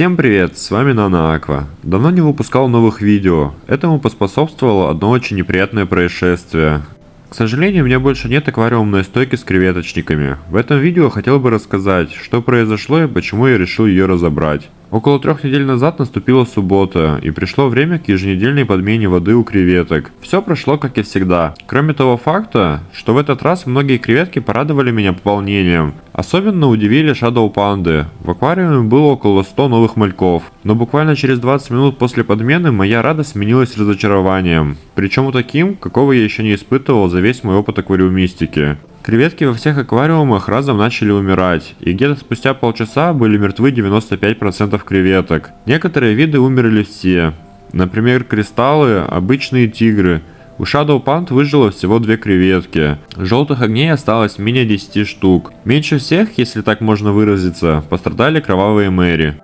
Всем привет, с вами Нана Аква. Давно не выпускал новых видео. Этому поспособствовало одно очень неприятное происшествие. К сожалению, у меня больше нет аквариумной стойки с креветочниками. В этом видео хотел бы рассказать, что произошло и почему я решил ее разобрать. Около трех недель назад наступила суббота, и пришло время к еженедельной подмене воды у креветок. Все прошло как и всегда. Кроме того факта, что в этот раз многие креветки порадовали меня пополнением. Особенно удивили Shadow Панды. В аквариуме было около 100 новых мальков. Но буквально через 20 минут после подмены моя радость сменилась разочарованием. Причем таким, какого я еще не испытывал за весь мой опыт аквариумистики. Креветки во всех аквариумах разом начали умирать, и где-то спустя полчаса были мертвы 95% креветок. Некоторые виды умерли все. Например, кристаллы, обычные тигры. У Shadow Pond выжило всего две креветки. Желтых огней осталось менее 10 штук. Меньше всех, если так можно выразиться, пострадали кровавые Мэри.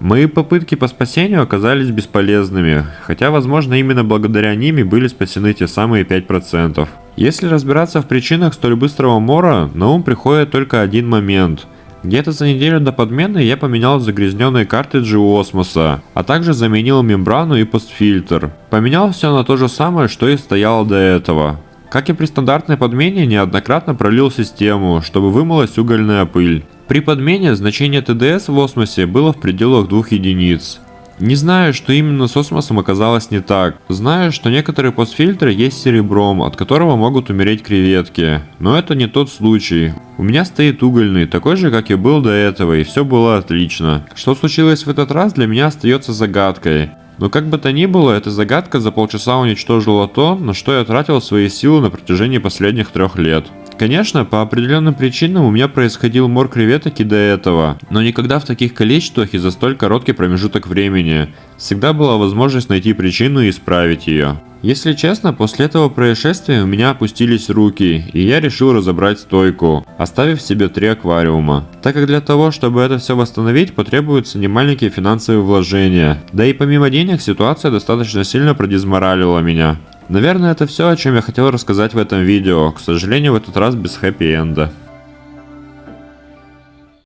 Мои попытки по спасению оказались бесполезными, хотя возможно именно благодаря ними были спасены те самые 5%. Если разбираться в причинах столь быстрого мора, на ум приходит только один момент. Где-то за неделю до подмены я поменял загрязненные картриджи у осмоса, а также заменил мембрану и постфильтр. Поменял все на то же самое, что и стояло до этого. Как и при стандартной подмене, неоднократно пролил систему, чтобы вымылась угольная пыль. При подмене значение ТДС в осмосе было в пределах 2 единиц. Не знаю, что именно с осмосом оказалось не так. Знаю, что некоторые постфильтры есть серебром, от которого могут умереть креветки. Но это не тот случай. У меня стоит угольный, такой же, как и был до этого, и все было отлично. Что случилось в этот раз, для меня остается загадкой. Но как бы то ни было, эта загадка за полчаса уничтожила то, на что я тратил свои силы на протяжении последних трех лет. Конечно, по определенным причинам у меня происходил мор креветок и до этого, но никогда в таких количествах и за столь короткий промежуток времени. Всегда была возможность найти причину и исправить ее. Если честно, после этого происшествия у меня опустились руки, и я решил разобрать стойку, оставив себе три аквариума. Так как для того, чтобы это все восстановить, потребуются немаленькие финансовые вложения. Да и помимо денег, ситуация достаточно сильно продизморалила меня. Наверное, это все, о чем я хотел рассказать в этом видео. К сожалению, в этот раз без хэппи-энда.